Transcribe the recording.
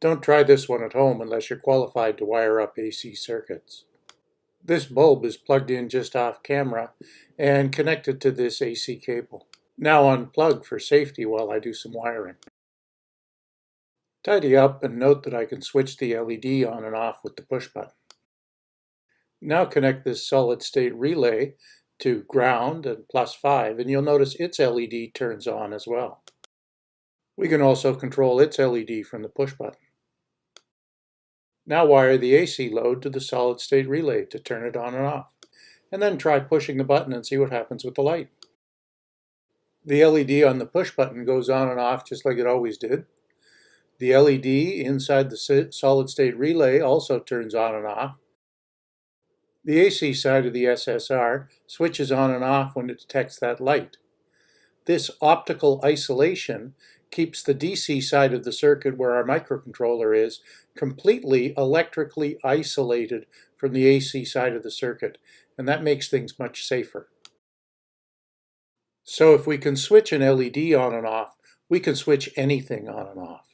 Don't try this one at home unless you're qualified to wire up AC circuits. This bulb is plugged in just off camera and connected to this AC cable. Now unplug for safety while I do some wiring. Tidy up and note that I can switch the LED on and off with the push button. Now connect this solid state relay to ground and plus 5 and you'll notice its LED turns on as well. We can also control its LED from the push button. Now wire the AC load to the solid state relay to turn it on and off. And then try pushing the button and see what happens with the light. The LED on the push button goes on and off just like it always did. The LED inside the solid state relay also turns on and off. The AC side of the SSR switches on and off when it detects that light. This optical isolation keeps the DC side of the circuit where our microcontroller is completely electrically isolated from the AC side of the circuit, and that makes things much safer. So if we can switch an LED on and off, we can switch anything on and off.